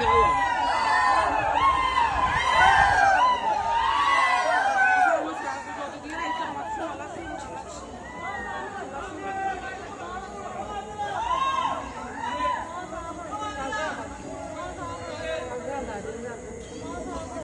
kill him.